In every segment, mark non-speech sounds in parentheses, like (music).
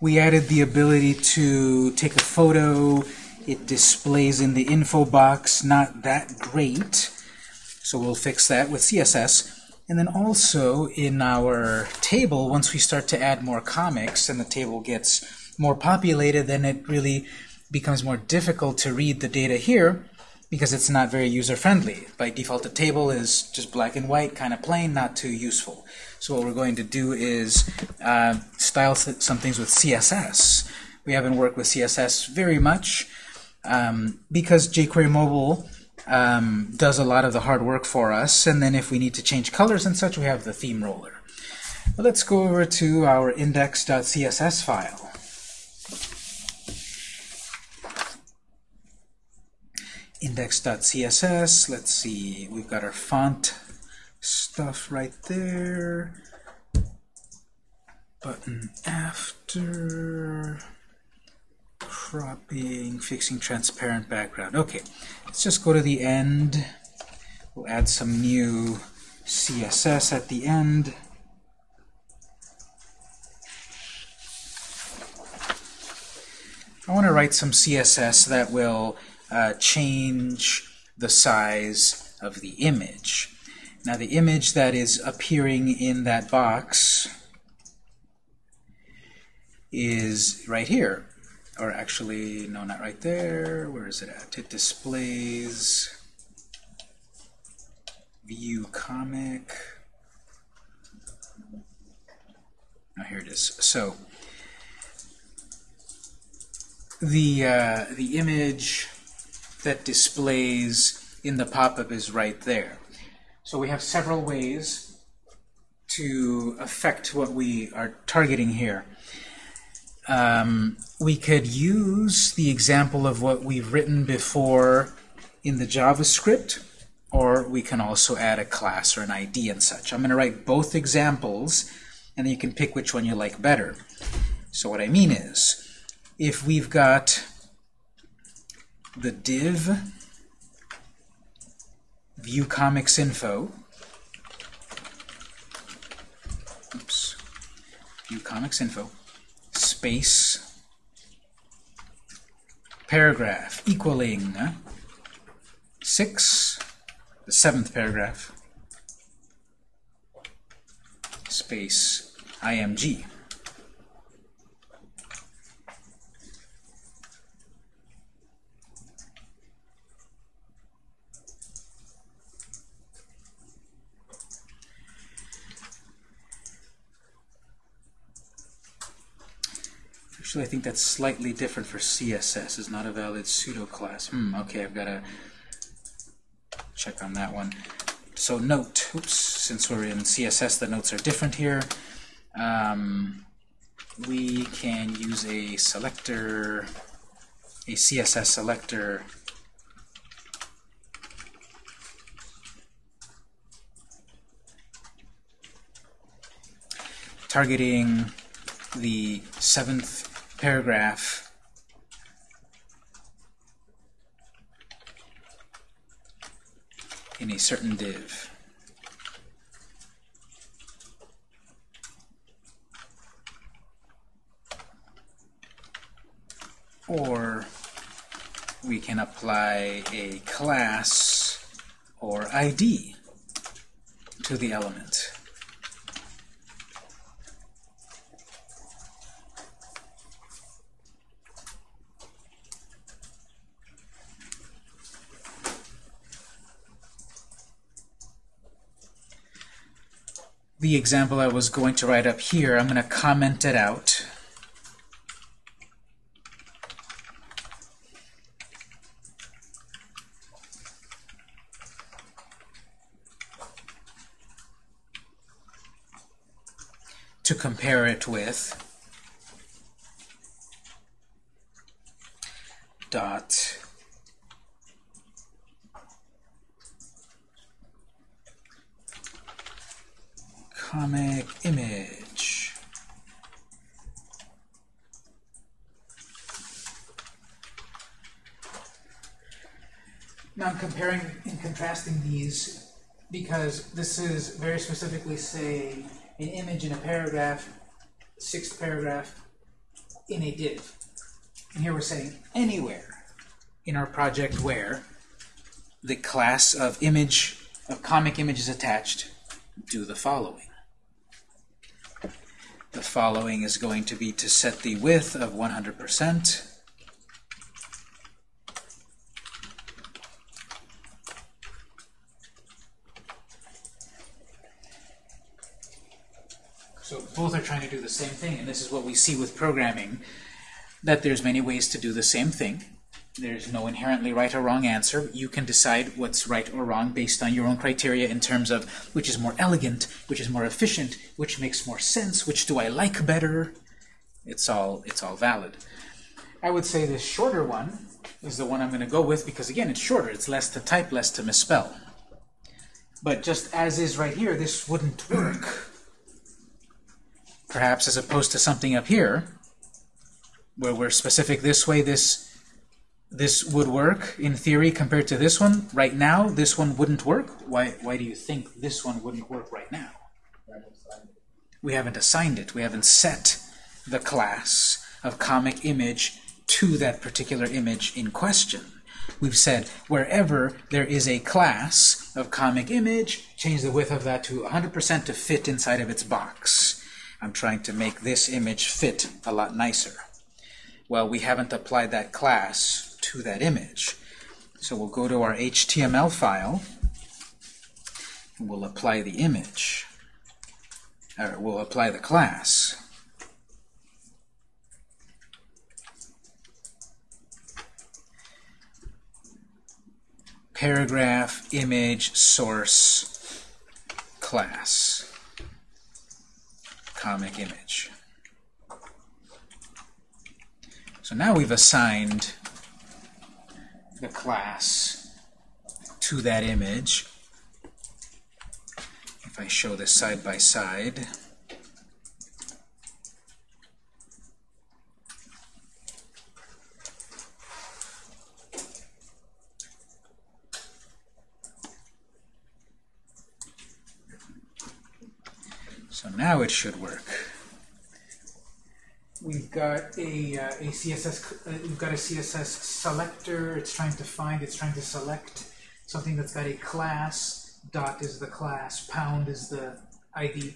we added the ability to take a photo. It displays in the info box. Not that great. So we'll fix that with CSS. And then also in our table, once we start to add more comics and the table gets more populated, then it really becomes more difficult to read the data here because it's not very user-friendly. By default, the table is just black and white, kind of plain, not too useful. So what we're going to do is uh, style some things with CSS. We haven't worked with CSS very much um, because jQuery Mobile um, does a lot of the hard work for us. And then if we need to change colors and such, we have the theme roller. But let's go over to our index.css file. index.css. Let's see, we've got our font stuff right there. Button after cropping, fixing transparent background. Okay, let's just go to the end. We'll add some new CSS at the end. I want to write some CSS that will uh, change the size of the image. Now the image that is appearing in that box is right here. Or actually, no, not right there. Where is it at? It displays view comic. Now here it is. So the uh, the image that displays in the pop-up is right there. So we have several ways to affect what we are targeting here. Um, we could use the example of what we've written before in the JavaScript, or we can also add a class or an ID and such. I'm going to write both examples, and then you can pick which one you like better. So what I mean is, if we've got the div view comics info oops. View comics info space. Paragraph. Equaling uh, six. The seventh paragraph. Space img Actually, I think that's slightly different for CSS. Is not a valid pseudo class. Hmm, okay, I've got to check on that one. So note, oops, since we're in CSS, the notes are different here. Um, we can use a selector, a CSS selector targeting the seventh paragraph in a certain div. Or we can apply a class or ID to the element. The example I was going to write up here, I'm going to comment it out. to compare it with dot comic image. Now I'm comparing and contrasting these because this is very specifically say an image in a paragraph, sixth paragraph, in a div. And here we're saying anywhere in our project where the class of image, of comic image is attached, do the following. The following is going to be to set the width of 100%. So both are trying to do the same thing, and this is what we see with programming, that there's many ways to do the same thing. There's no inherently right or wrong answer. You can decide what's right or wrong based on your own criteria in terms of which is more elegant, which is more efficient, which makes more sense, which do I like better. It's all, it's all valid. I would say this shorter one is the one I'm going to go with because, again, it's shorter. It's less to type, less to misspell. But just as is right here, this wouldn't work. Perhaps as opposed to something up here, where we're specific this way, this this would work in theory compared to this one. Right now, this one wouldn't work. Why, why do you think this one wouldn't work right now? We haven't assigned it. We haven't set the class of comic image to that particular image in question. We've said wherever there is a class of comic image, change the width of that to 100% to fit inside of its box. I'm trying to make this image fit a lot nicer. Well, we haven't applied that class to that image. So we'll go to our HTML file, and we'll apply the image. Or we'll apply the class. Paragraph, image, source, class, comic image. So now we've assigned the class to that image. If I show this side by side, So now it should work. We've got a, uh, a CSS, uh, we've got a CSS selector. It's trying to find, it's trying to select something that's got a class. Dot is the class. Pound is the ID.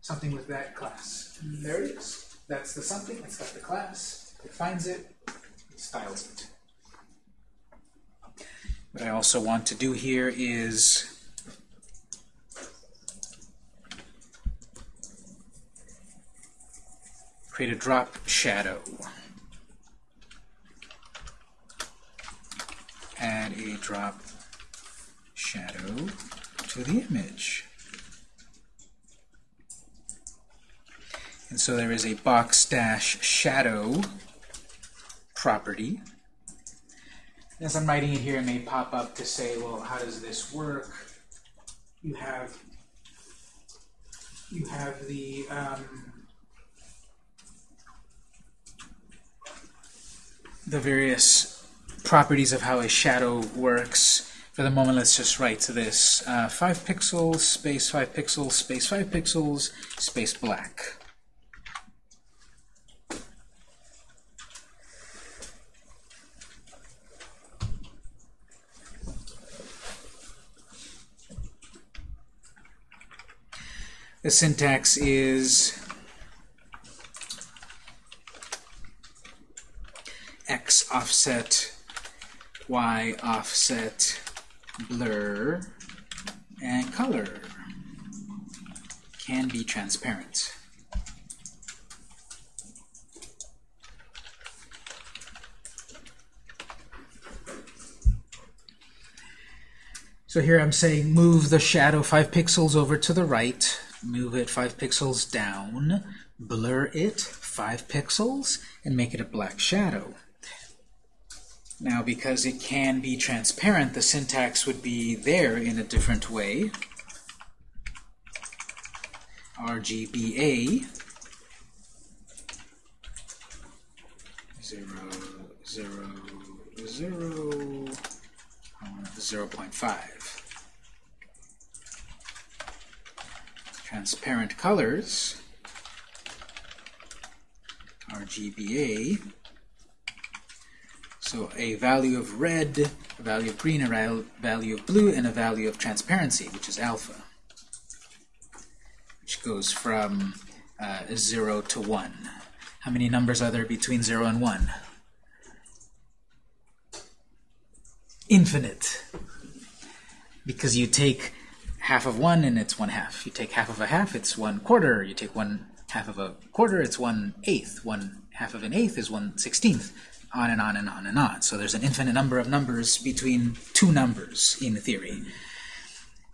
Something with that class. There it is. That's the something. It's got the class. It finds it. It styles it. What I also want to do here is create a drop shadow. Add a drop shadow to the image. And so there is a box dash shadow property. As I'm writing it here, it may pop up to say, well, how does this work? You have you have the um, the various properties of how a shadow works. For the moment, let's just write to this. Uh, 5 pixels, space 5 pixels, space 5 pixels, space black. The syntax is x offset, y offset, blur, and color can be transparent. So here I'm saying move the shadow 5 pixels over to the right, move it 5 pixels down, blur it 5 pixels, and make it a black shadow. Now, because it can be transparent, the syntax would be there in a different way. RGBA 0, 0, 0, 0.5. Transparent colors RGBA. So a value of red, a value of green, a value of blue, and a value of transparency, which is alpha, which goes from uh, 0 to 1. How many numbers are there between 0 and 1? Infinite. Because you take half of 1 and it's 1 half. You take half of a half, it's 1 quarter. You take 1 half of a quarter, it's 1 eighth. 1 half of an eighth is 1 sixteenth. On and on and on and on. So there's an infinite number of numbers between two numbers in theory.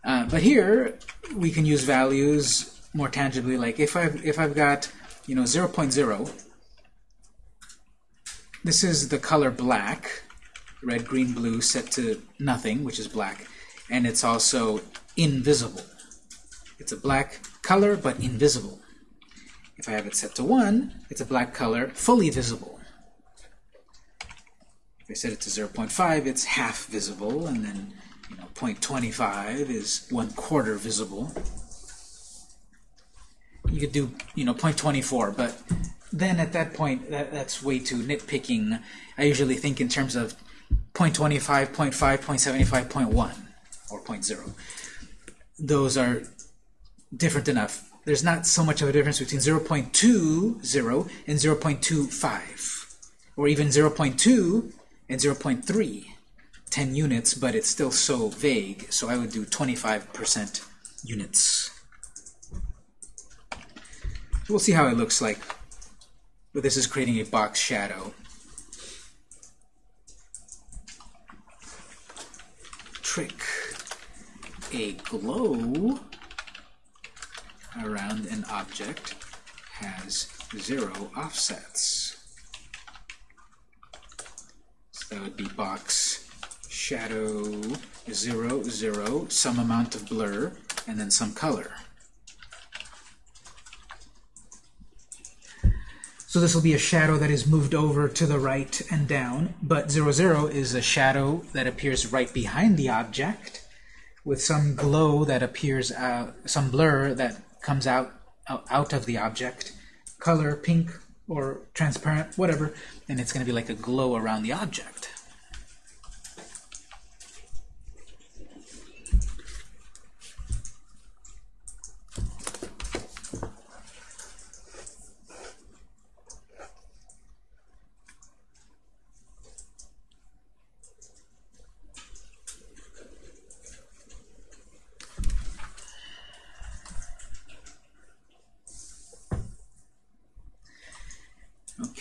Uh, but here, we can use values more tangibly, like if I've, if I've got you know 0, 0.0, this is the color black, red, green, blue, set to nothing, which is black, and it's also invisible. It's a black color, but invisible. If I have it set to 1, it's a black color, fully visible. I set it to 0.5, it's half visible, and then you know, 0.25 is one quarter visible you could do you know 0.24 but then at that point that, that's way too nitpicking I usually think in terms of 0.25 0.5 0.75 0.1 or 0.0 those are different enough there's not so much of a difference between 0.20 and 0.25 or even 0.2 and 0.3 10 units but it's still so vague so I would do 25% units we'll see how it looks like. But this is creating a box shadow. Trick. A glow around an object has zero offsets. Uh, that would be box shadow zero, zero, some amount of blur, and then some color. So this will be a shadow that is moved over to the right and down, but 0, 0 is a shadow that appears right behind the object with some glow that appears out, some blur that comes out, out of the object, color, pink or transparent, whatever, and it's going to be like a glow around the object.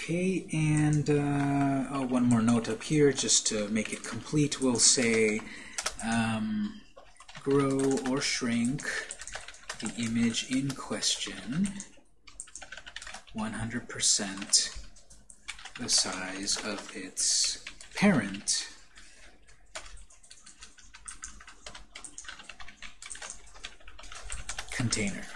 Okay, and uh, oh, one more note up here, just to make it complete, we'll say um, grow or shrink the image in question 100% the size of its parent container.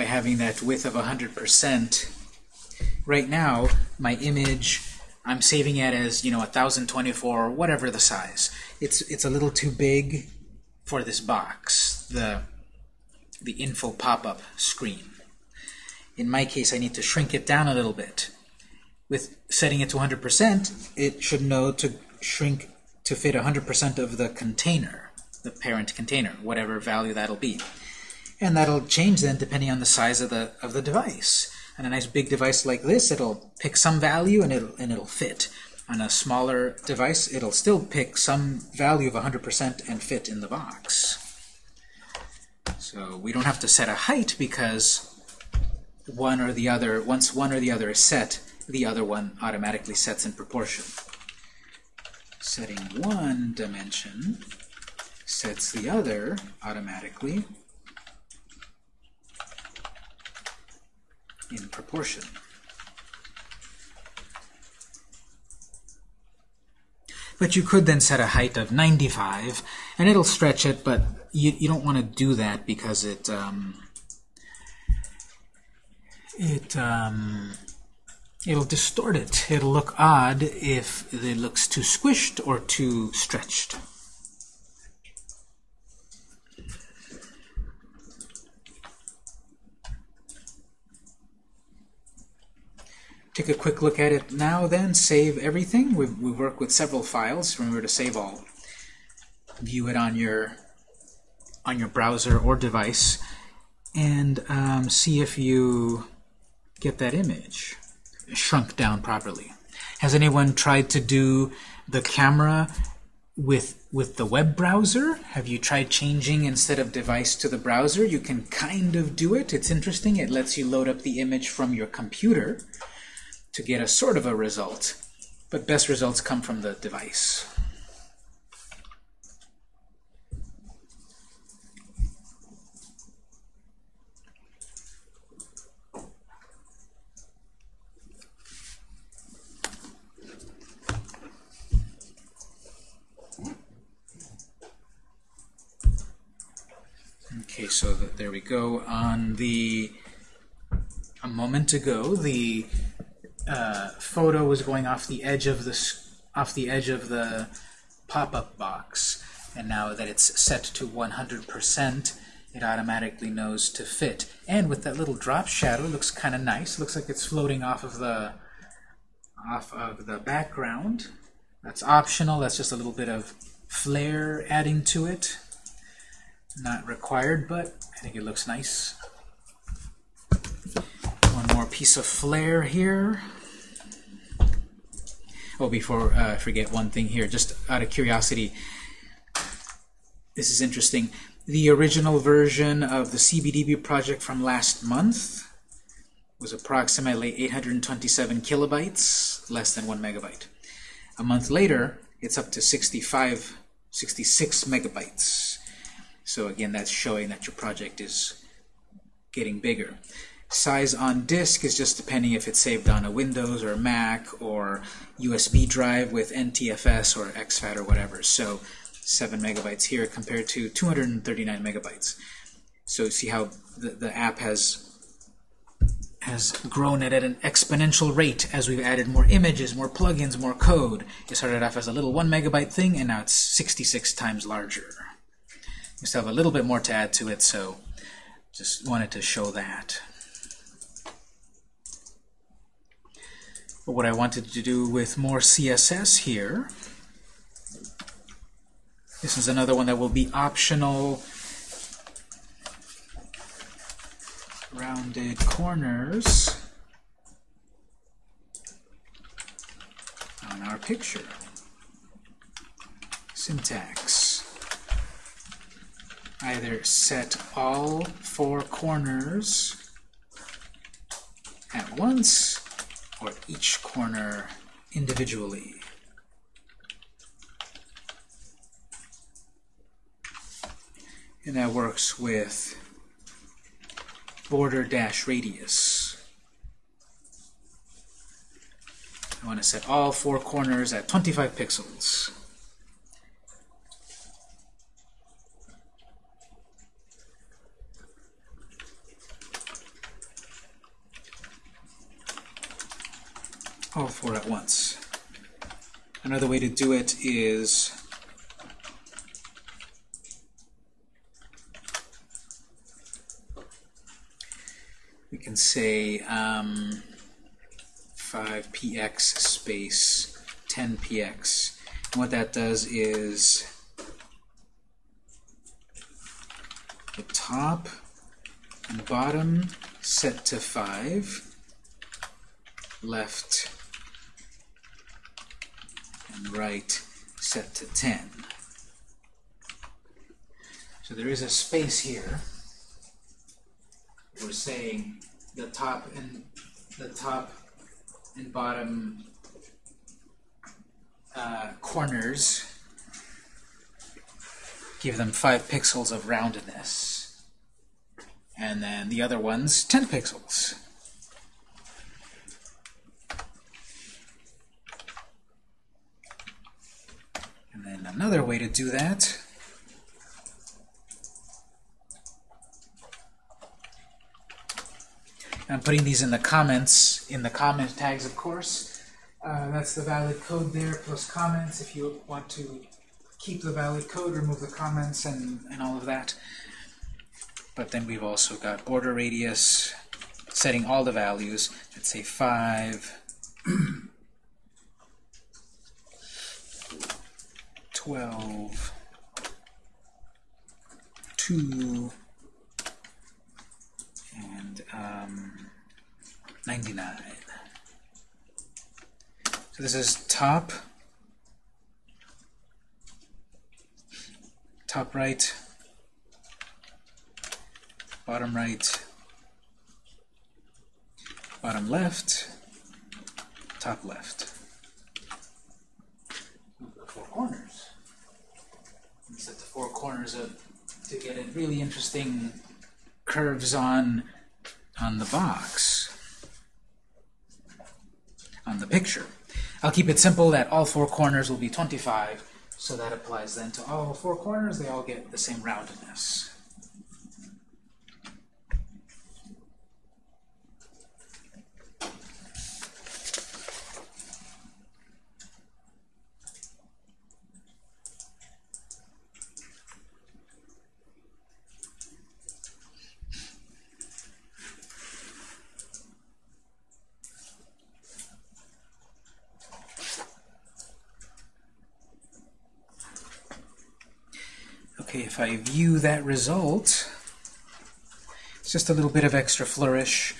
by having that width of 100%. Right now, my image, I'm saving it as, you know, 1024 or whatever the size. It's, it's a little too big for this box, the, the info pop-up screen. In my case, I need to shrink it down a little bit. With setting it to 100%, it should know to shrink to fit 100% of the container, the parent container, whatever value that'll be and that'll change then depending on the size of the of the device. On a nice big device like this, it'll pick some value and it'll and it'll fit. On a smaller device, it'll still pick some value of 100% and fit in the box. So we don't have to set a height because one or the other, once one or the other is set, the other one automatically sets in proportion. Setting one dimension sets the other automatically in proportion. But you could then set a height of 95, and it'll stretch it, but you, you don't want to do that because it um, it um, it'll distort it. It'll look odd if it looks too squished or too stretched. Take a quick look at it now then, save everything. We, we work with several files. Remember to save all. View it on your on your browser or device and um, see if you get that image shrunk down properly. Has anyone tried to do the camera with with the web browser? Have you tried changing instead of device to the browser? You can kind of do it. It's interesting. It lets you load up the image from your computer to get a sort of a result. But best results come from the device. Okay, so there we go. On the a moment ago, the uh, photo was going off the edge of the off the edge of the pop-up box, and now that it's set to 100%, it automatically knows to fit. And with that little drop shadow, it looks kind of nice. Looks like it's floating off of the off of the background. That's optional. That's just a little bit of flare adding to it. Not required, but I think it looks nice. More piece of flair here. Oh, before uh, I forget one thing here, just out of curiosity, this is interesting. The original version of the CBDB project from last month was approximately 827 kilobytes, less than one megabyte. A month later, it's up to 65, 66 megabytes. So again, that's showing that your project is getting bigger. Size on disk is just depending if it's saved on a Windows or a Mac or USB drive with NTFS or exFAT or whatever. So 7 megabytes here compared to 239 megabytes. So see how the, the app has has grown at an exponential rate as we've added more images, more plugins, more code. It started off as a little 1 megabyte thing, and now it's 66 times larger. We still have a little bit more to add to it, so just wanted to show that. What I wanted to do with more CSS here, this is another one that will be optional. Rounded corners on our picture. Syntax. Either set all four corners at once or each corner individually. And that works with border dash radius. I want to set all four corners at 25 pixels. all four at once. Another way to do it is we can say um, 5px space 10px. And what that does is the top and bottom set to 5, left right set to 10. So there is a space here. We're saying the top and the top and bottom uh, corners give them 5 pixels of roundedness. And then the other ones 10 pixels. And then another way to do that I'm putting these in the comments, in the comment tags, of course. Uh, that's the valid code there, plus comments. If you want to keep the valid code, remove the comments and, and all of that. But then we've also got border radius, setting all the values. Let's say 5, (clears throat) Twelve, two, and um, 99. So this is top, top right, bottom right, bottom left, top left. Four corners. Four corners up to get a really interesting curves on on the box, on the picture. I'll keep it simple that all four corners will be 25, so that applies then to all four corners. They all get the same roundedness. Okay, if I view that result, it's just a little bit of extra flourish,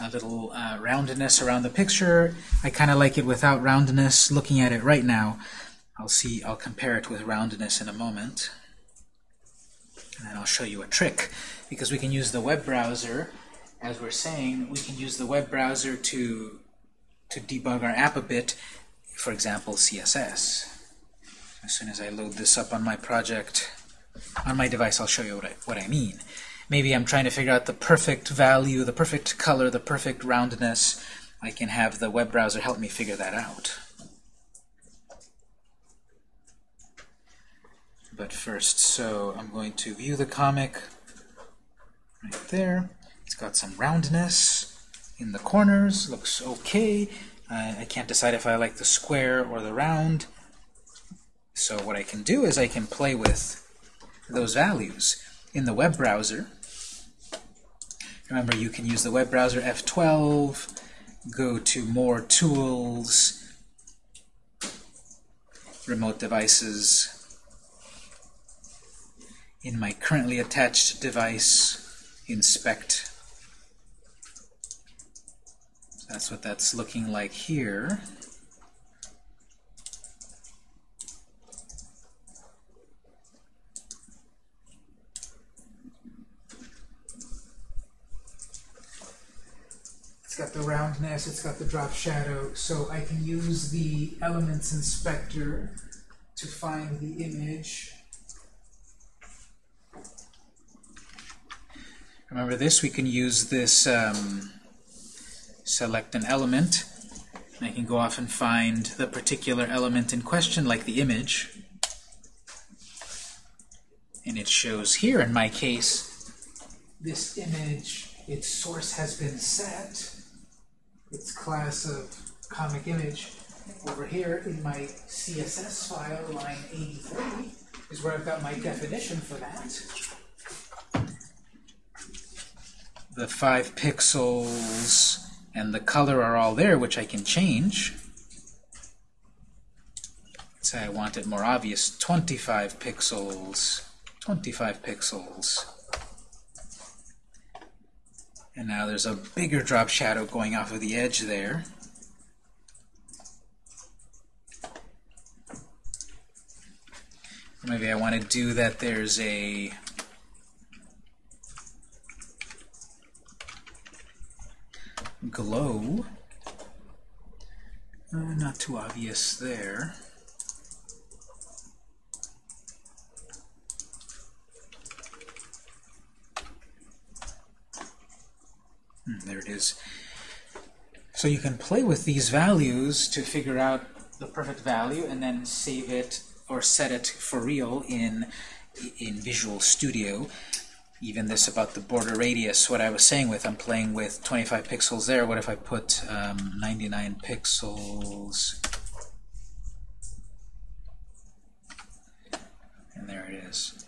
a little uh, roundedness around the picture. I kind of like it without roundedness. Looking at it right now, I'll see, I'll compare it with roundedness in a moment. And then I'll show you a trick, because we can use the web browser, as we're saying, we can use the web browser to, to debug our app a bit, for example, CSS. As soon as I load this up on my project, on my device, I'll show you what I, what I mean. Maybe I'm trying to figure out the perfect value, the perfect color, the perfect roundness. I can have the web browser help me figure that out. But first, so I'm going to view the comic right there. It's got some roundness in the corners, looks okay. Uh, I can't decide if I like the square or the round. So what I can do is I can play with those values in the web browser. Remember, you can use the web browser F12, go to More Tools, Remote Devices. In my currently attached device, Inspect. That's what that's looking like here. Got the roundness, it's got the drop shadow, so I can use the Elements Inspector to find the image. Remember this, we can use this, um, select an element, and I can go off and find the particular element in question, like the image. And it shows here, in my case, this image, its source has been set its class of comic image. Over here in my CSS file, line 83, is where I've got my definition for that. The 5 pixels and the color are all there, which I can change. Say I want it more obvious, 25 pixels, 25 pixels. And now there's a bigger drop shadow going off of the edge there. Maybe I want to do that there's a glow. Uh, not too obvious there. There it is. So you can play with these values to figure out the perfect value and then save it or set it for real in, in Visual Studio. Even this about the border radius, what I was saying with, I'm playing with 25 pixels there. What if I put um, 99 pixels? And there it is.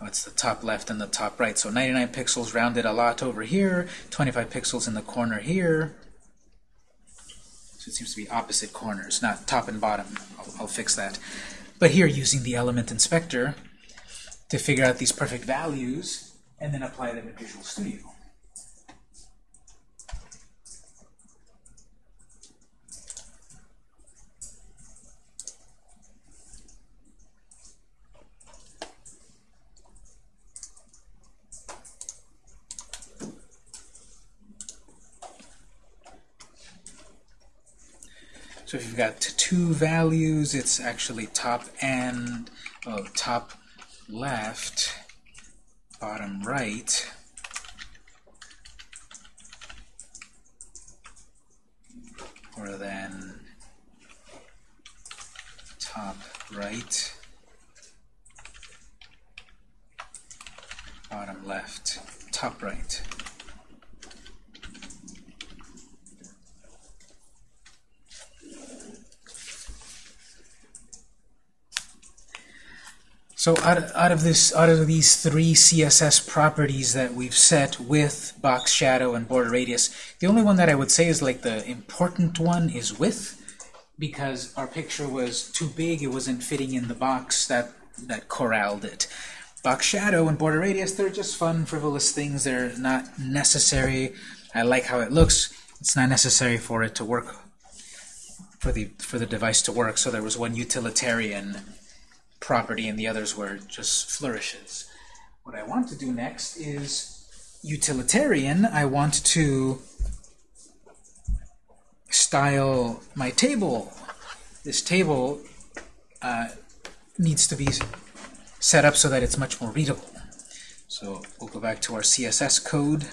Oh, it's the top left and the top right. So 99 pixels rounded a lot over here, 25 pixels in the corner here. So it seems to be opposite corners, not top and bottom. I'll, I'll fix that. But here, using the element inspector to figure out these perfect values and then apply them in Visual Studio. Got two values, it's actually top and oh, top left, bottom right. Or then top right, bottom left, top right. So out of, out of this, out of these three CSS properties that we've set with box shadow and border radius, the only one that I would say is like the important one is width, because our picture was too big, it wasn't fitting in the box that that corralled it. Box shadow and border radius, they're just fun, frivolous things. They're not necessary. I like how it looks. It's not necessary for it to work, for the for the device to work. So there was one utilitarian property and the others where it just flourishes. What I want to do next is utilitarian. I want to style my table. This table uh, needs to be set up so that it's much more readable. So we'll go back to our CSS code.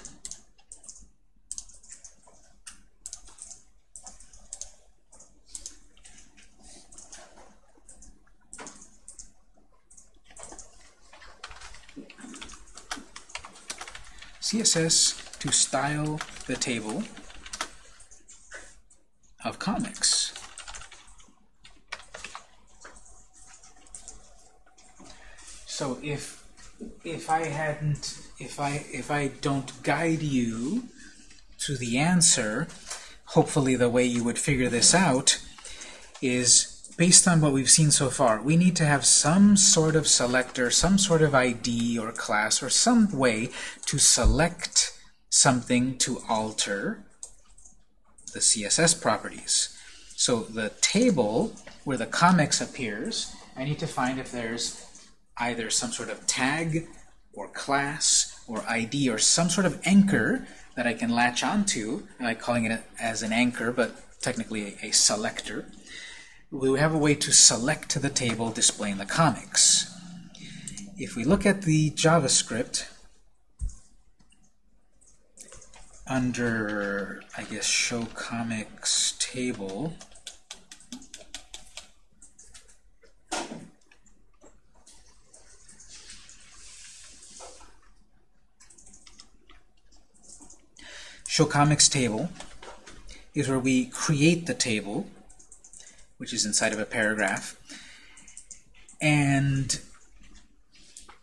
CSS to style the table of comics. So if if I hadn't if I if I don't guide you to the answer, hopefully the way you would figure this out is based on what we've seen so far, we need to have some sort of selector, some sort of ID or class, or some way to select something to alter the CSS properties. So the table where the comics appears, I need to find if there's either some sort of tag or class or ID or some sort of anchor that I can latch onto. I like calling it as an anchor, but technically a, a selector we have a way to select the table displaying the comics. If we look at the JavaScript, under, I guess, show comics table, show comics table is where we create the table which is inside of a paragraph. And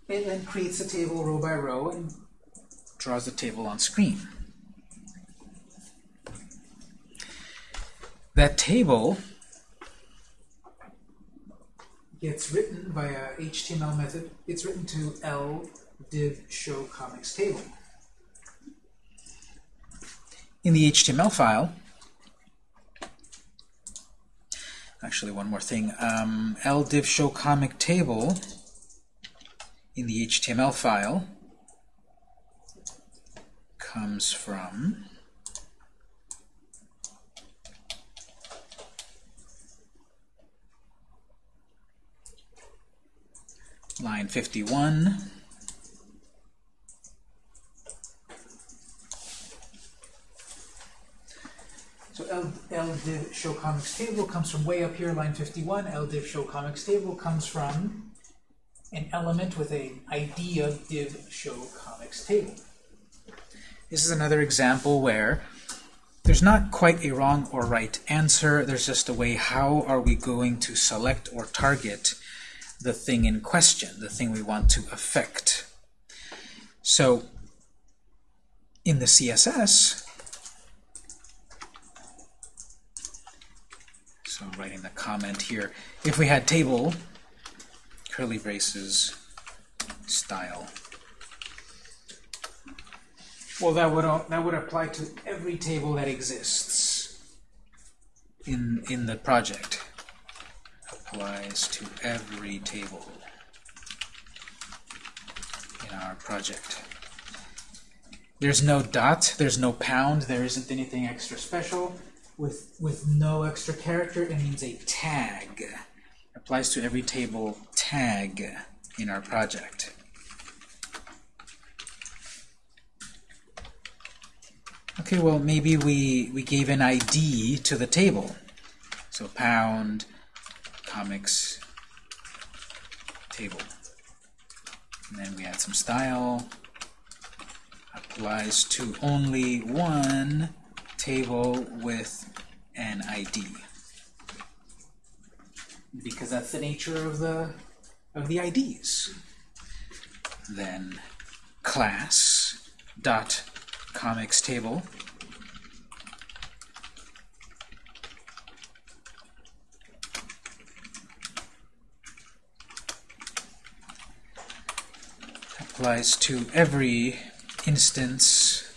it then creates a table row by row and draws the table on screen. That table gets written by a HTML method. It's written to L div show comics table. In the HTML file, actually one more thing. Um, ldiv show comic table in the HTML file comes from line 51 So L, LDiv show comics table comes from way up here, line 51. L div show comics table comes from an element with an ID of div show comics table. This is another example where there's not quite a wrong or right answer. There's just a way how are we going to select or target the thing in question, the thing we want to affect. So in the CSS, So I'm writing the comment here. If we had table, curly braces, style. Well, that would uh, that would apply to every table that exists in in the project. Applies to every table in our project. There's no dot, there's no pound, there isn't anything extra special. With, with no extra character, it means a tag. Applies to every table tag in our project. Okay, well, maybe we, we gave an ID to the table. So pound, comics, table. And then we add some style. Applies to only one table with an ID. Because that's the nature of the of the IDs. Then class dot comics table applies to every instance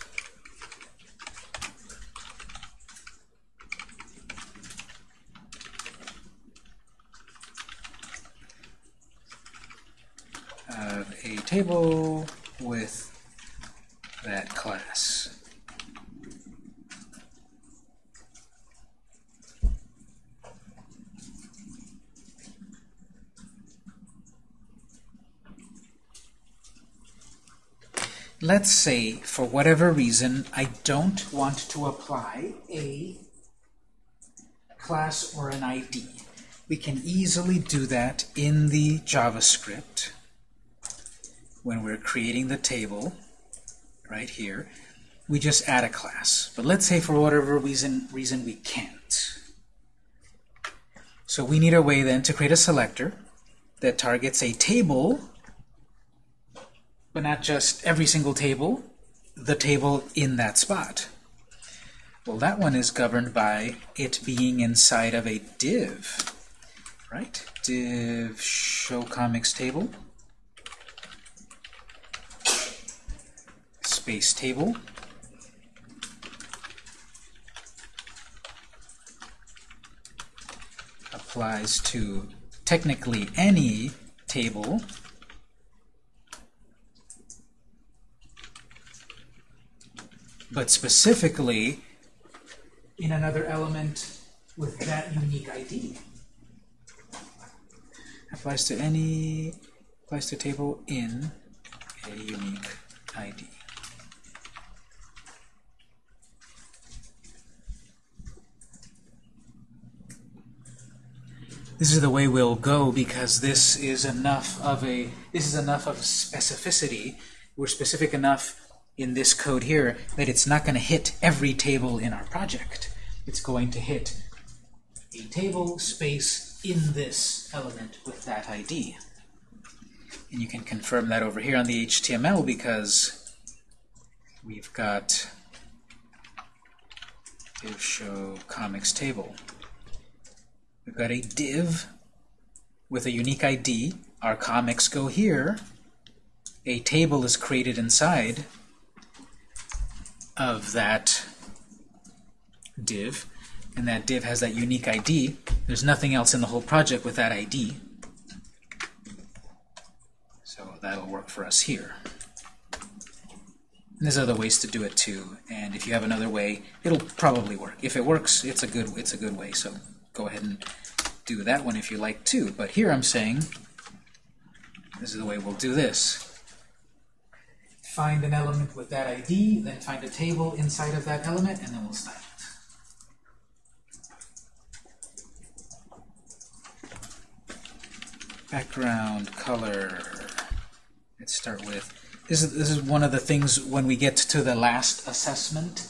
of a table with that class. Let's say, for whatever reason, I don't want to apply a class or an ID. We can easily do that in the JavaScript when we're creating the table right here. We just add a class. But let's say for whatever reason, reason we can't. So we need a way then to create a selector that targets a table but not just every single table, the table in that spot. Well, that one is governed by it being inside of a div, right? Div show comics table, space table, applies to technically any table but specifically in another element with that unique ID. Applies to any, applies to table in a unique ID. This is the way we'll go because this is enough of a this is enough of specificity. We're specific enough in this code here that it's not going to hit every table in our project. It's going to hit a table space in this element with that ID. And you can confirm that over here on the HTML because we've got div show comics table. We've got a div with a unique ID. Our comics go here. A table is created inside of that div, and that div has that unique ID. There's nothing else in the whole project with that ID. So that'll work for us here. And there's other ways to do it too, and if you have another way, it'll probably work. If it works, it's a good it's a good way. So go ahead and do that one if you like too. But here I'm saying this is the way we'll do this find an element with that ID, then find a table inside of that element, and then we'll style it. Background color. Let's start with this is this is one of the things when we get to the last assessment.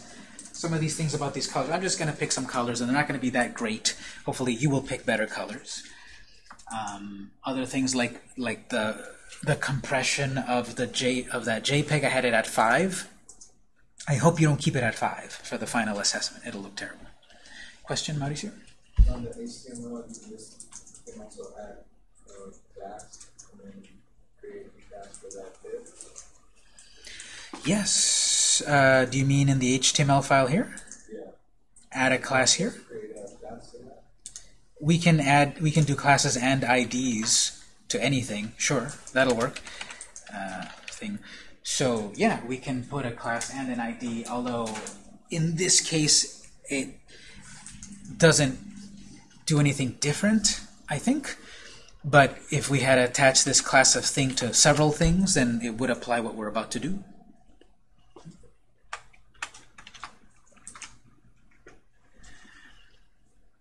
Some of these things about these colors. I'm just going to pick some colors, and they're not going to be that great. Hopefully, you will pick better colors. Um, other things like like the the compression of the J of that JPEG. I had it at five. I hope you don't keep it at five for the final assessment. It'll look terrible. Question, Mauricio? on the HTML, you just can also add a class and then create a class for that. Yes. Uh, do you mean in the HTML file here? Yeah. Add a class here? Create a class for that. We can add, we can do classes and IDs to anything. Sure, that'll work. Uh, thing. So yeah, we can put a class and an ID, although in this case it doesn't do anything different, I think. But if we had attached this class of thing to several things, then it would apply what we're about to do.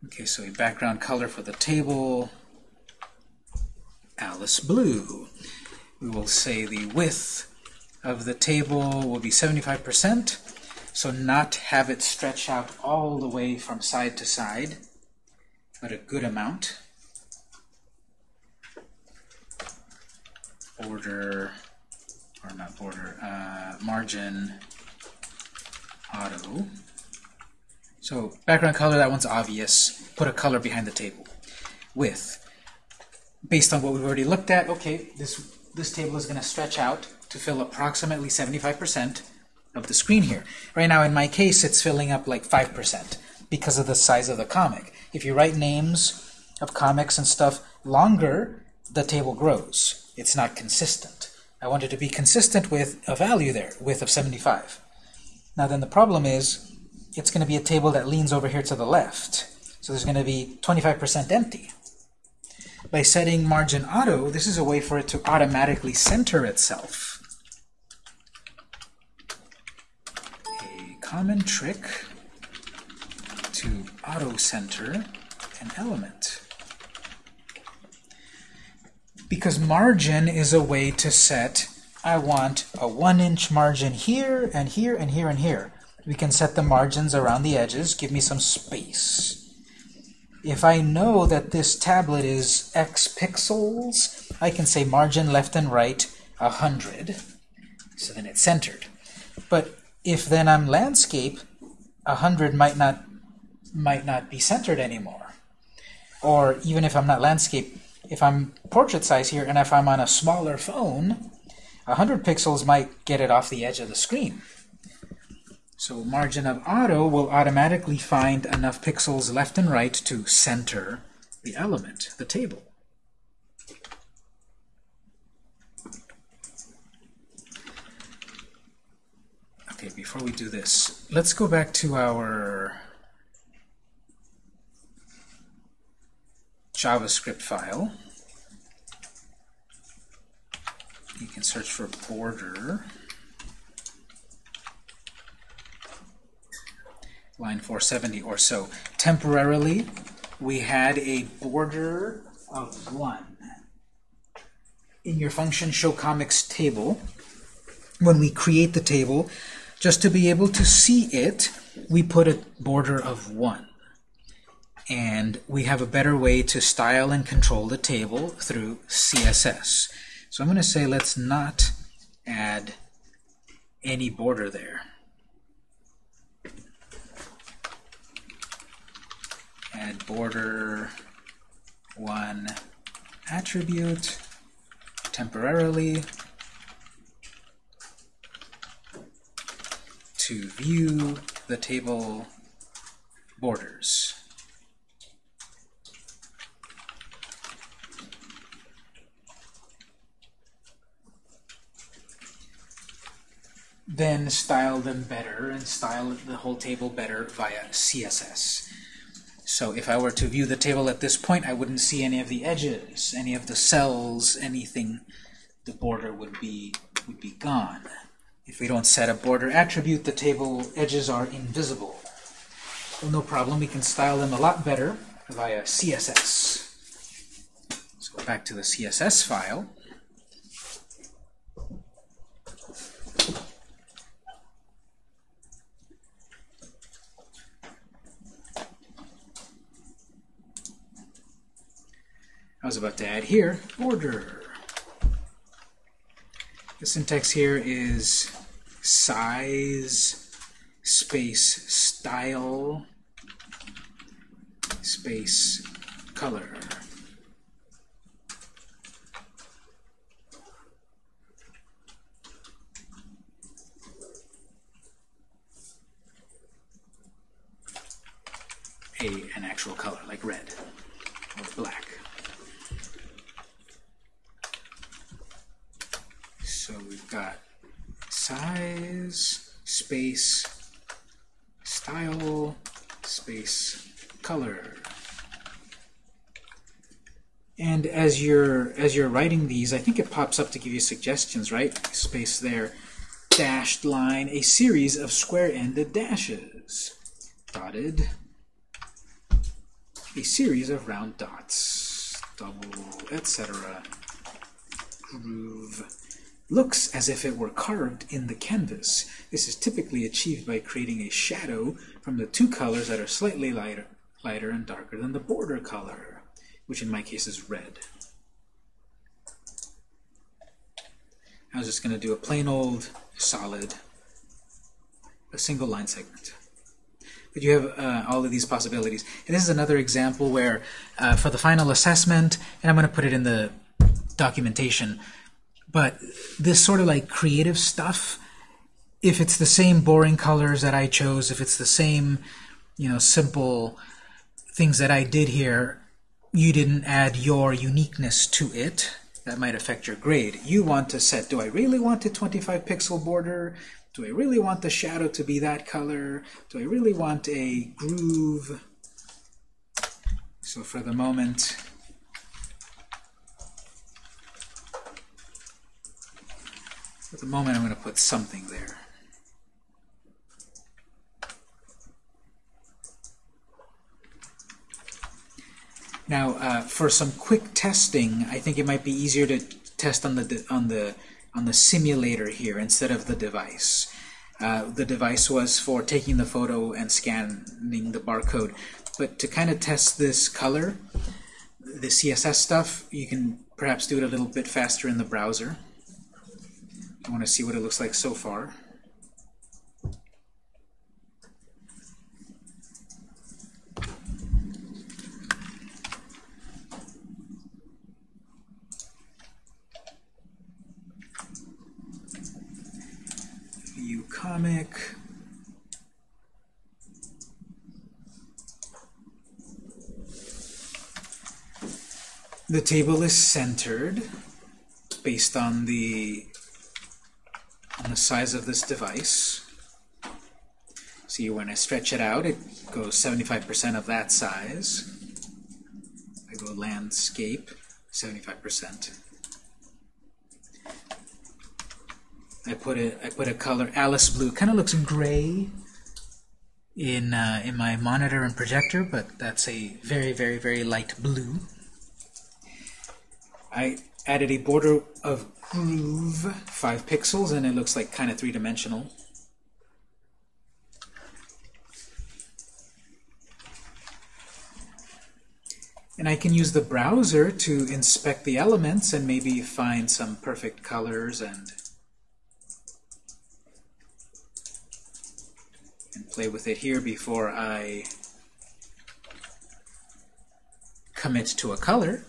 Okay, so a background color for the table, Alice blue. We will say the width of the table will be 75%, so not have it stretch out all the way from side to side, but a good amount. Border, or not border, uh, margin auto. So background color, that one's obvious. Put a color behind the table. Width. Based on what we've already looked at, okay, this, this table is going to stretch out to fill approximately 75% of the screen here. Right now, in my case, it's filling up like 5% because of the size of the comic. If you write names of comics and stuff longer, the table grows. It's not consistent. I want it to be consistent with a value there, width of 75. Now then the problem is, it's going to be a table that leans over here to the left. So there's going to be 25% empty. By setting margin auto, this is a way for it to automatically center itself. A common trick to auto-center an element. Because margin is a way to set, I want a one inch margin here, and here, and here, and here. We can set the margins around the edges, give me some space. If I know that this tablet is X pixels, I can say margin left and right 100. So then it's centered. But if then I'm landscape, 100 might not might not be centered anymore. Or even if I'm not landscape, if I'm portrait size here and if I'm on a smaller phone, 100 pixels might get it off the edge of the screen. So margin of auto will automatically find enough pixels left and right to center the element, the table. Okay, before we do this, let's go back to our JavaScript file. You can search for border. Line 470 or so. Temporarily, we had a border of 1. In your function show comics table, when we create the table, just to be able to see it, we put a border of 1. And we have a better way to style and control the table through CSS. So I'm going to say let's not add any border there. Add border one attribute temporarily to view the table borders. Then style them better and style the whole table better via CSS. So if I were to view the table at this point, I wouldn't see any of the edges, any of the cells, anything. The border would be would be gone. If we don't set a border attribute, the table edges are invisible. Well, no problem. We can style them a lot better via CSS. Let's go back to the CSS file. I was about to add here, order. The syntax here is size space style space color. A, an actual color, like red or black. Got size, space, style, space, color. And as you're as you're writing these, I think it pops up to give you suggestions, right? Space there, dashed line, a series of square-ended dashes, dotted, a series of round dots, double, etc. Groove looks as if it were carved in the canvas. This is typically achieved by creating a shadow from the two colors that are slightly lighter, lighter and darker than the border color, which in my case is red. I was just going to do a plain old solid, a single line segment. But you have uh, all of these possibilities. And this is another example where uh, for the final assessment, and I'm going to put it in the documentation, but this sort of like creative stuff, if it's the same boring colors that I chose, if it's the same, you know, simple things that I did here, you didn't add your uniqueness to it, that might affect your grade. You want to set, do I really want a 25 pixel border? Do I really want the shadow to be that color? Do I really want a groove? So for the moment, At the moment, I'm going to put something there. Now, uh, for some quick testing, I think it might be easier to test on the on the on the simulator here instead of the device. Uh, the device was for taking the photo and scanning the barcode, but to kind of test this color, the CSS stuff, you can perhaps do it a little bit faster in the browser. I want to see what it looks like so far. View comic. The table is centered based on the on the size of this device. See, when I stretch it out, it goes 75% of that size. I go landscape, 75%. I put a I put a color Alice blue. Kind of looks gray in uh, in my monitor and projector, but that's a very very very light blue. I added a border of groove, 5 pixels, and it looks like kind of three-dimensional. And I can use the browser to inspect the elements and maybe find some perfect colors and, and play with it here before I commit to a color.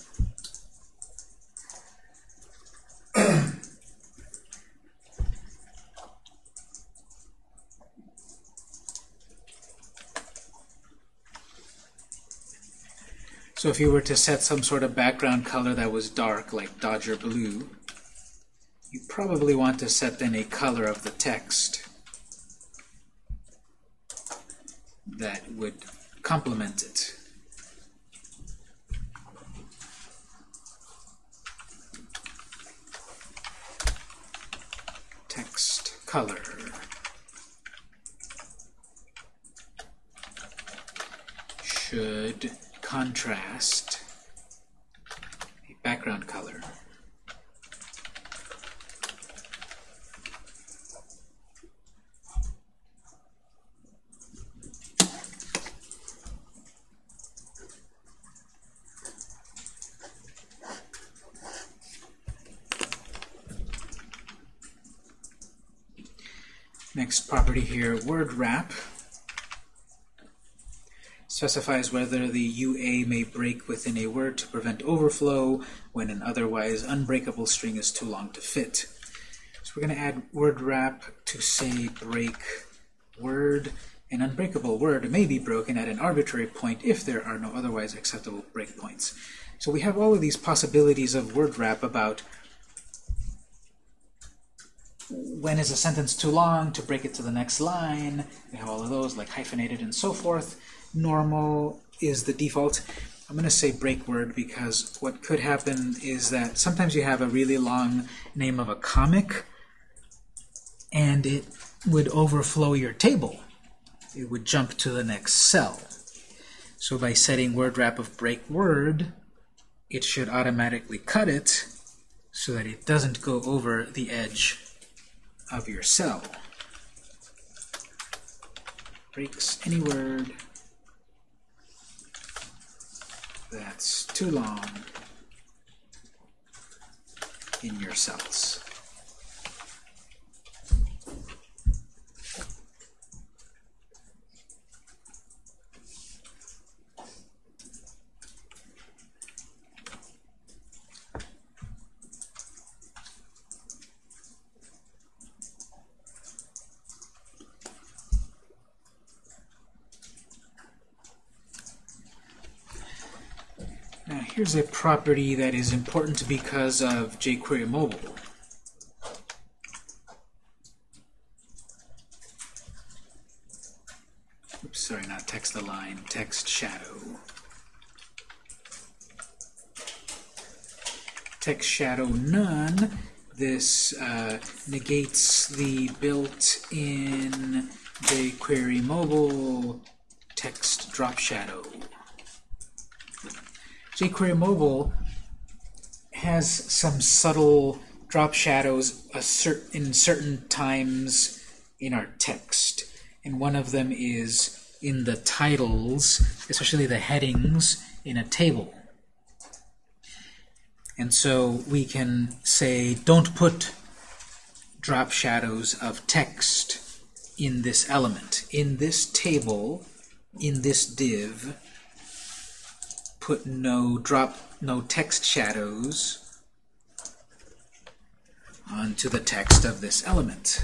So if you were to set some sort of background color that was dark, like Dodger blue, you probably want to set then a color of the text that would complement it. Text color. Should contrast a background color. Next property here, word wrap. Specifies whether the UA may break within a word to prevent overflow when an otherwise unbreakable string is too long to fit. So we're going to add word wrap to say break word. An unbreakable word may be broken at an arbitrary point if there are no otherwise acceptable breakpoints. So we have all of these possibilities of word wrap about when is a sentence too long to break it to the next line. We have all of those, like hyphenated and so forth. Normal is the default. I'm going to say break word because what could happen is that sometimes you have a really long name of a comic and it would overflow your table. It would jump to the next cell. So by setting word wrap of break word, it should automatically cut it so that it doesn't go over the edge of your cell. Breaks any word that's too long in your cells. Now here's a property that is important because of jQuery Mobile. Oops, sorry, not text align, text shadow. Text shadow none. This uh, negates the built-in jQuery Mobile text drop shadow. jQuery Mobile has some subtle drop shadows in certain times in our text. And one of them is in the titles, especially the headings in a table. And so we can say, don't put drop shadows of text in this element. In this table, in this div, put no drop, no text shadows onto the text of this element.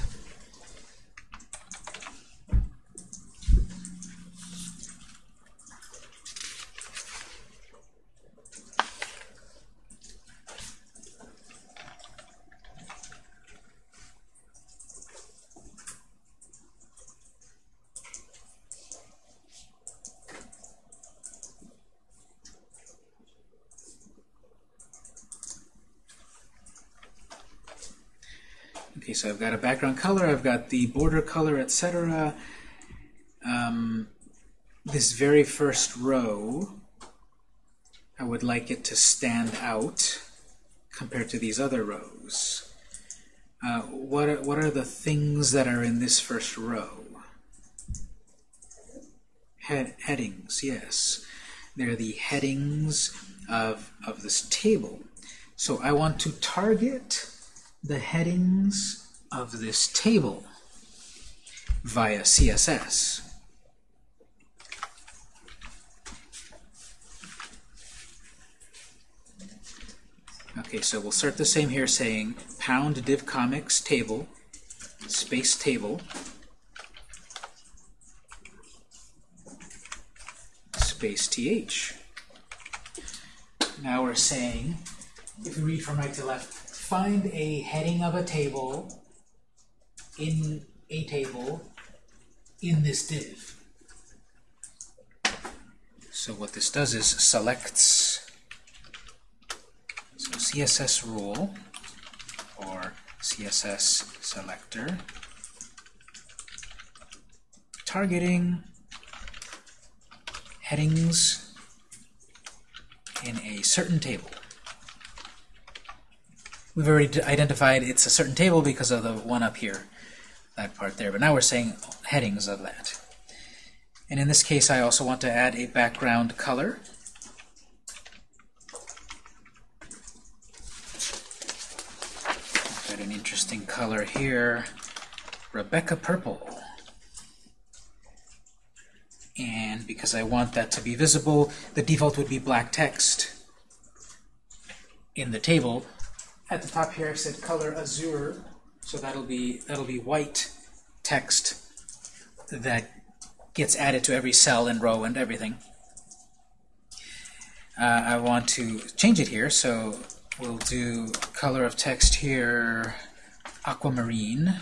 Got a background color, I've got the border color, etc. Um, this very first row, I would like it to stand out compared to these other rows. Uh, what, are, what are the things that are in this first row? Head, headings, yes. They're the headings of, of this table. So I want to target the headings of this table via CSS. Okay, so we'll start the same here saying pound div comics table space table space th. Now we're saying, if we read from right to left, find a heading of a table in a table in this div. So what this does is selects so CSS rule or CSS selector targeting headings in a certain table. We've already identified it's a certain table because of the one up here, that part there. But now we're saying headings of that. And in this case, I also want to add a background color. Got an interesting color here, Rebecca Purple. And because I want that to be visible, the default would be black text in the table. At the top here, I've said color azure, so that'll be that'll be white text that gets added to every cell and row and everything. Uh, I want to change it here, so we'll do color of text here aquamarine.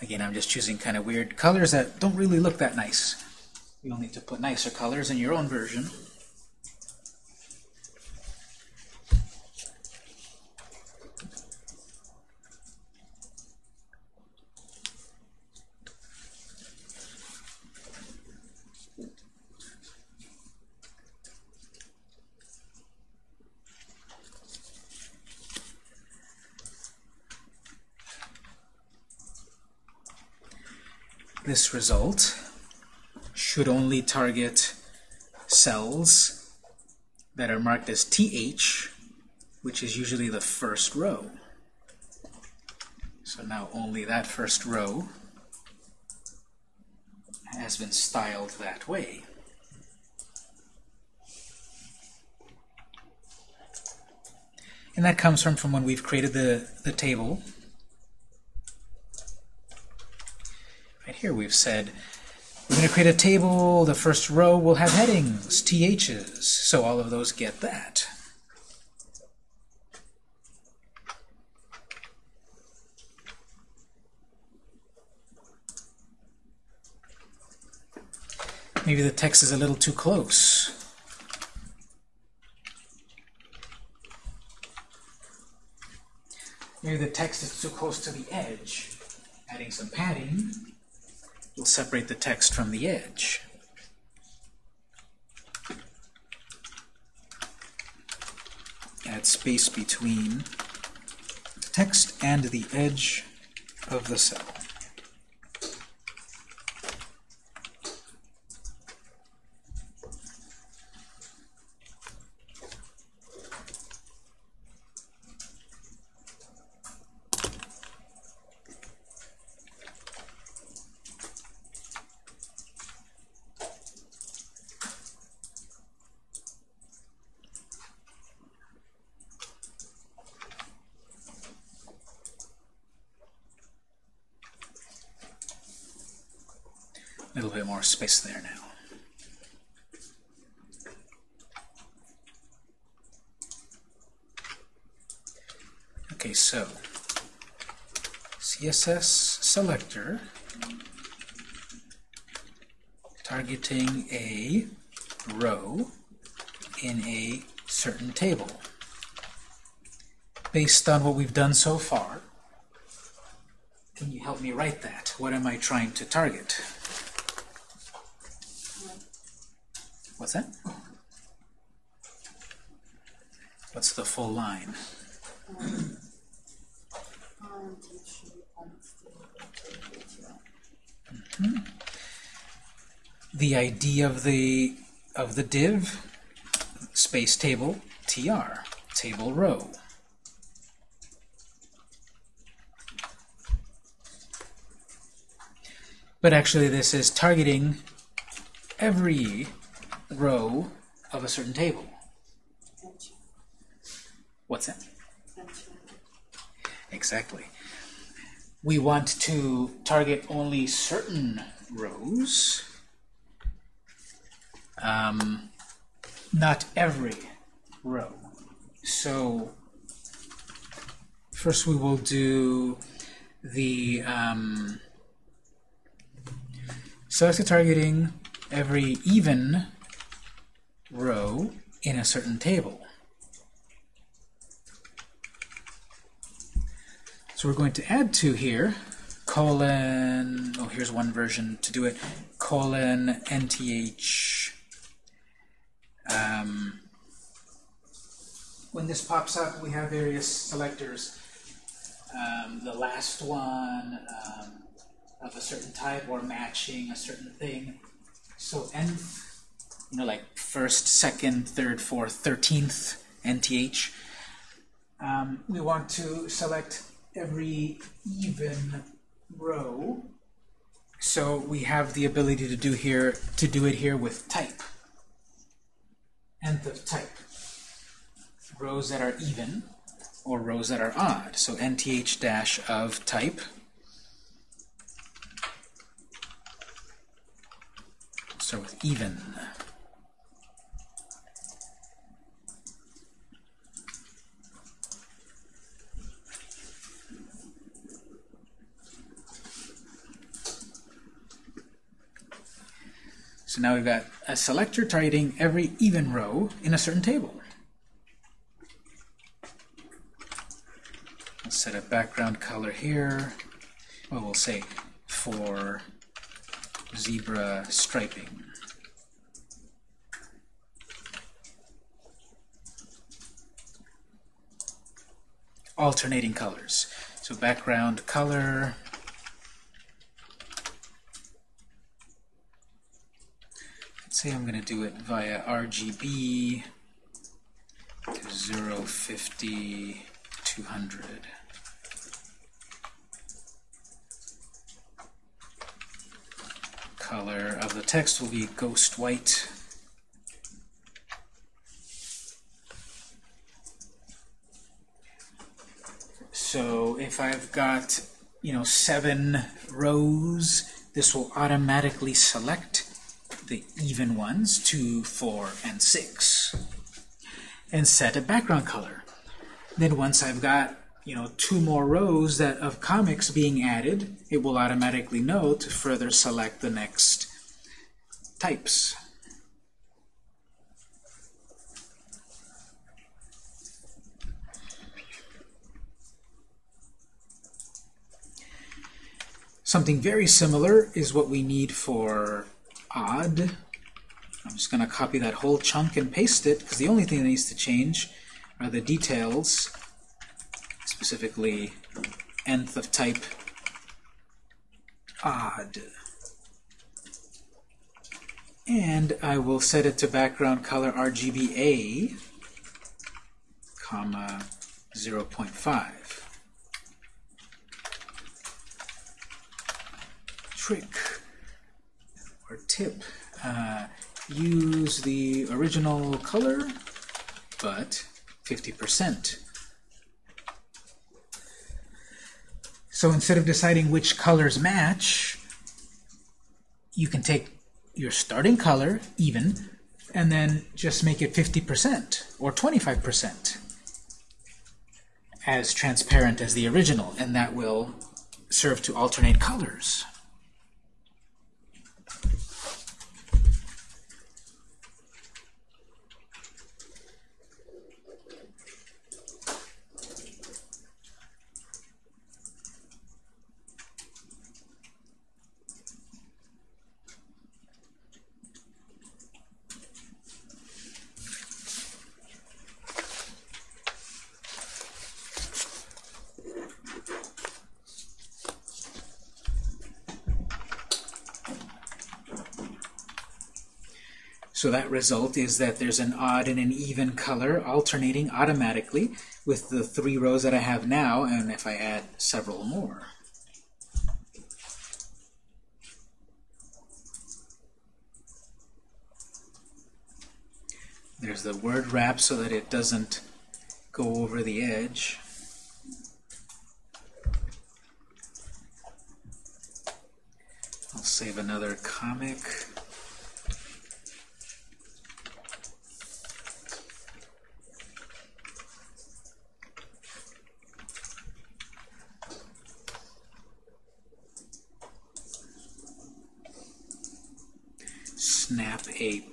Again, I'm just choosing kind of weird colors that don't really look that nice. You'll need to put nicer colors in your own version. This result should only target cells that are marked as TH, which is usually the first row. So now only that first row has been styled that way. And that comes from, from when we've created the, the table here we've said we're going to create a table, the first row will have headings, THs, so all of those get that. Maybe the text is a little too close. Maybe the text is too close to the edge. Adding some padding will separate the text from the edge. Add space between the text and the edge of the cell. more space there now. Okay, so CSS selector targeting a row in a certain table. Based on what we've done so far, can you help me write that? What am I trying to target? What's that? What's the full line? Mm -hmm. The ID of the of the div space table tr table row. But actually this is targeting every row of a certain table. What's that? Exactly. We want to target only certain rows, um, not every row. So first we will do the um, targeting every even row in a certain table. So we're going to add to here, colon, oh, here's one version to do it, colon nth. Um, when this pops up, we have various selectors. Um, the last one um, of a certain type or matching a certain thing. So nth you know, like first, second, third, fourth, thirteenth nth. Um, we want to select every even row. So we have the ability to do here to do it here with type. Nth of type. Rows that are even or rows that are odd. So nth dash of type. Start with even. So now we've got a selector targeting every even row in a certain table. Let's set a background color here. Well, we'll say for zebra striping. Alternating colors. So background color, say I'm going to do it via RGB to 0, 50, 200. Color of the text will be ghost white. So if I've got, you know, seven rows, this will automatically select the even ones, 2, 4, and 6, and set a background color. Then once I've got you know two more rows that of comics being added, it will automatically know to further select the next types. Something very similar is what we need for odd. I'm just going to copy that whole chunk and paste it, because the only thing that needs to change are the details, specifically nth of type odd. And I will set it to background color RGBA, comma 0.5. Trick tip, uh, use the original color, but 50%. So instead of deciding which colors match, you can take your starting color, even, and then just make it 50% or 25% as transparent as the original, and that will serve to alternate colors. So that result is that there's an odd and an even color alternating automatically with the three rows that I have now, and if I add several more. There's the word wrap so that it doesn't go over the edge. I'll save another comic. snap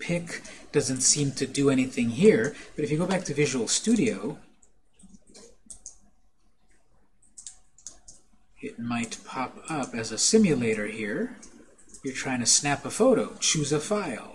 a pic. Doesn't seem to do anything here, but if you go back to Visual Studio, it might pop up as a simulator here. You're trying to snap a photo. Choose a file.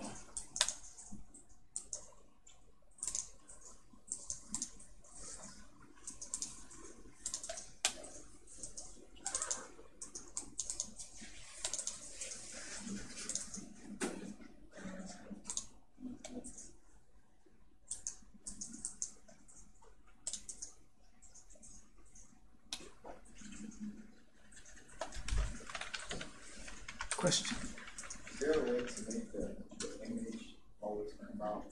Is there a way to make the, the image always come out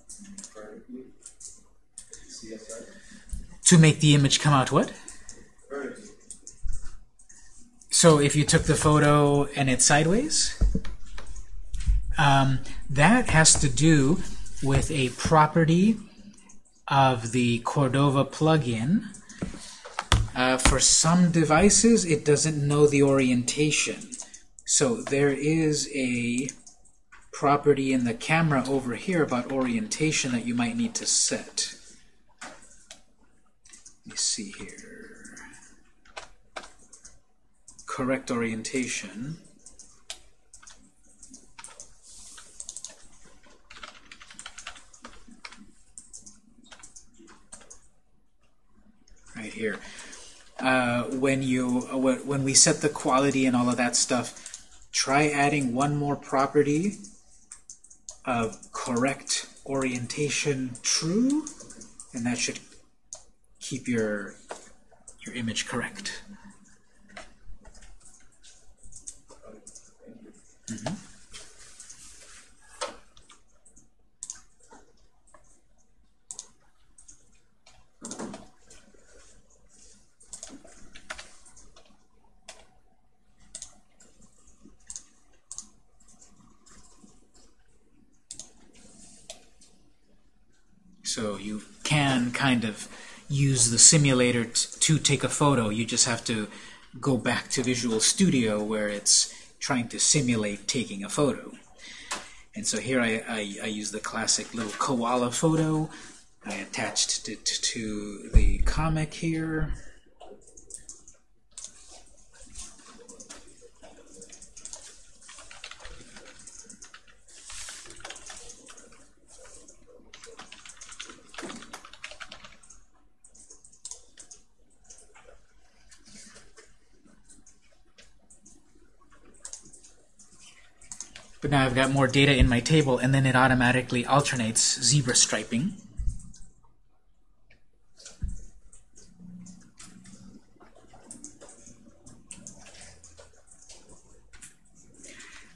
vertically? CSS? To make the image come out what? Vertically. So if you took the photo and it's sideways, um, that has to do with a property of the Cordova plugin. Uh, for some devices, it doesn't know the orientation. So there is a property in the camera over here about orientation that you might need to set. Let me see here. Correct orientation. Right here. Uh, when you uh, when when we set the quality and all of that stuff, try adding one more property of correct orientation true, and that should keep your your image correct. Mhm. So you can kind of use the simulator to take a photo. You just have to go back to Visual Studio where it's trying to simulate taking a photo. And so here I, I, I use the classic little koala photo. I attached it to the comic here. But now I've got more data in my table, and then it automatically alternates zebra striping.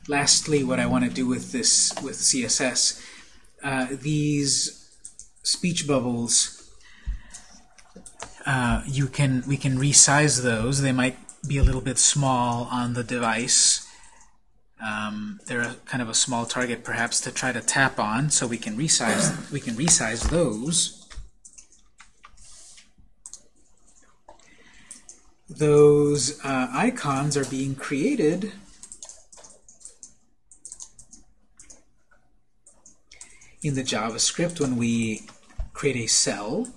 Lastly, what I want to do with this, with CSS, uh, these speech bubbles, uh, you can we can resize those. They might be a little bit small on the device. Um, they're a, kind of a small target, perhaps, to try to tap on, so we can resize we can resize those. Those uh, icons are being created in the JavaScript when we create a cell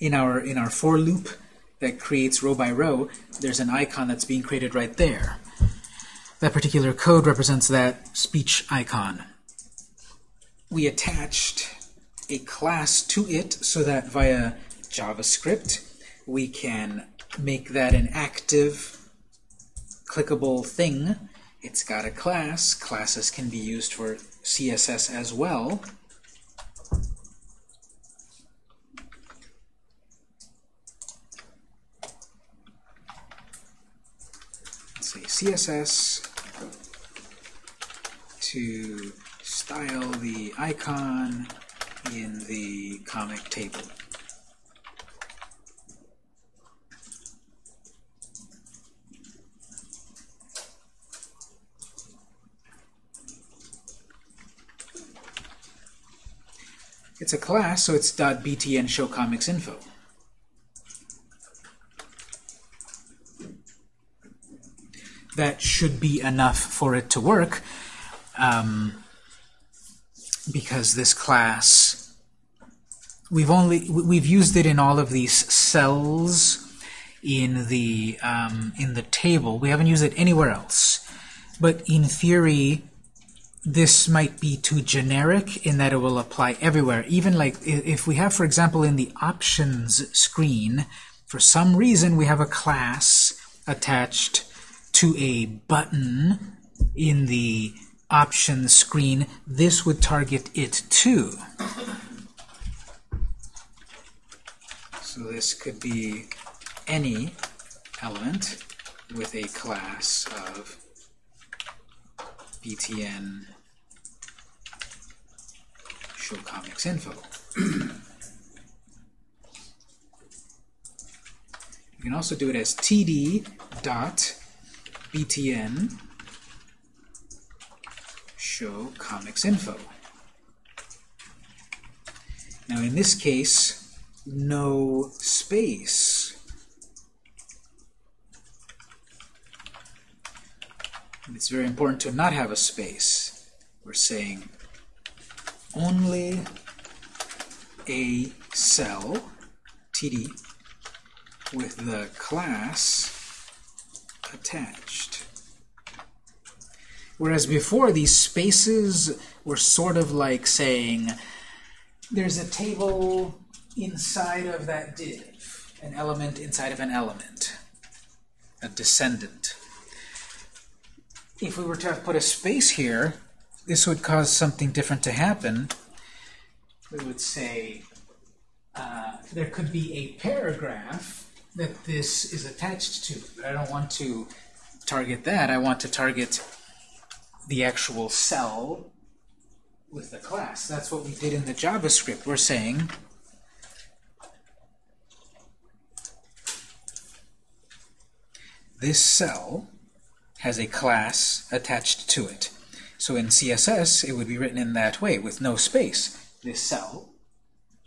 in our in our for loop that creates row by row, there's an icon that's being created right there. That particular code represents that speech icon. We attached a class to it so that via JavaScript we can make that an active clickable thing. It's got a class. Classes can be used for CSS as well. Let's say CSS to style the icon in the comic table. It's a class, so it's .btn show comics info. That should be enough for it to work, um, because this class, we've only we've used it in all of these cells in the um, in the table. We haven't used it anywhere else. But in theory, this might be too generic in that it will apply everywhere. Even like if we have, for example, in the options screen, for some reason we have a class attached to a button in the options screen, this would target it too. So this could be any element. with a class of btn show comics info. you can also do it as td dot btn show comics info. Now in this case, no space. And it's very important to not have a space. We're saying only a cell, TD, with the class attached. Whereas before, these spaces were sort of like saying, there's a table inside of that div, an element inside of an element, a descendant. If we were to have put a space here, this would cause something different to happen. We would say uh, there could be a paragraph that this is attached to, but I don't want to target that. I want to target the actual cell with the class. That's what we did in the JavaScript. We're saying this cell has a class attached to it. So in CSS, it would be written in that way, with no space. This cell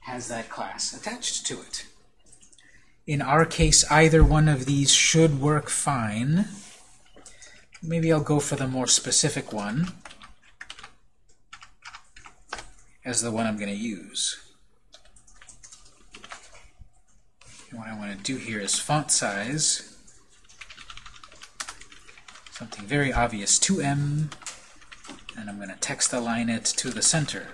has that class attached to it. In our case, either one of these should work fine. Maybe I'll go for the more specific one as the one I'm going to use. And what I want to do here is font size, something very obvious, 2M, and I'm going to text align it to the center.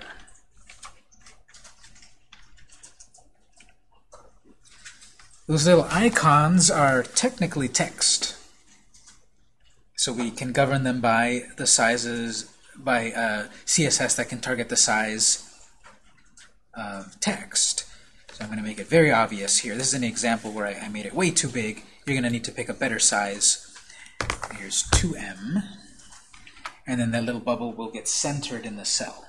Those little icons are technically text. So we can govern them by the sizes, by uh, CSS that can target the size of text. So I'm going to make it very obvious here. This is an example where I, I made it way too big. You're going to need to pick a better size. Here's 2M. And then that little bubble will get centered in the cell.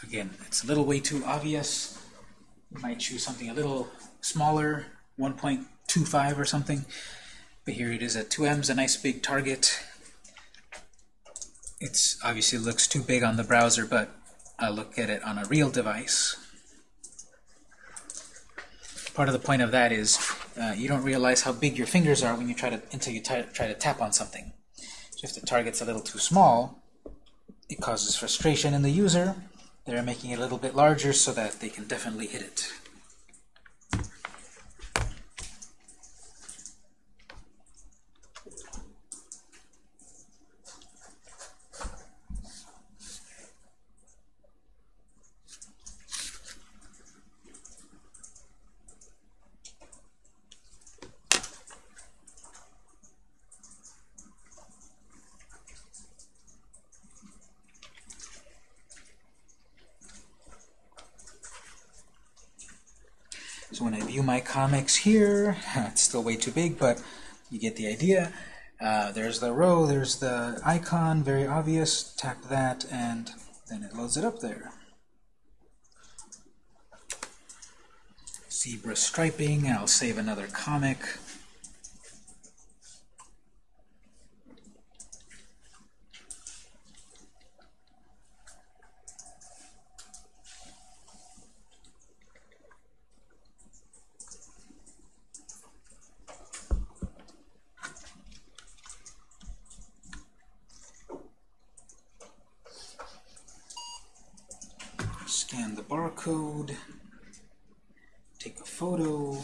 So again, it's a little way too obvious. You might choose something a little smaller, 1.25 or something. But here it is at 2m's, a nice big target. It's obviously looks too big on the browser, but I'll look at it on a real device. Part of the point of that is uh, you don't realize how big your fingers are when you try to until you try to tap on something. So if the target's a little too small, it causes frustration in the user. They're making it a little bit larger so that they can definitely hit it. So when I view my comics here, (laughs) it's still way too big, but you get the idea. Uh, there's the row, there's the icon, very obvious. Tap that, and then it loads it up there. Zebra striping, I'll save another comic. Scan the barcode. take a photo.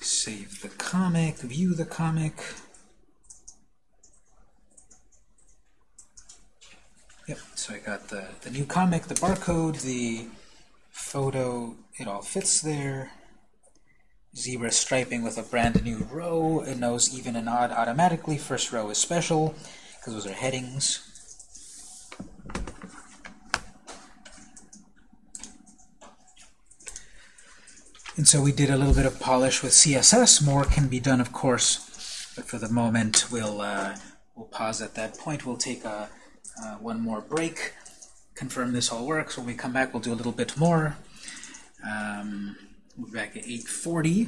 Save the comic, view the comic. Yep, so I got the, the new comic, the barcode, the photo, it all fits there. Zebra striping with a brand new row. It knows even and odd automatically. First row is special, because those are headings. And so we did a little bit of polish with CSS. More can be done, of course, but for the moment, we'll uh, we'll pause at that point. We'll take a uh, one more break, confirm this all works. When we come back, we'll do a little bit more. Um, we'll be back at 8:40,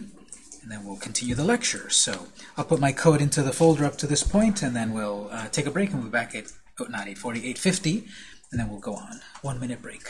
and then we'll continue the lecture. So I'll put my code into the folder up to this point, and then we'll uh, take a break, and we'll be back at oh, not 8:40, 8:50, and then we'll go on. One minute break.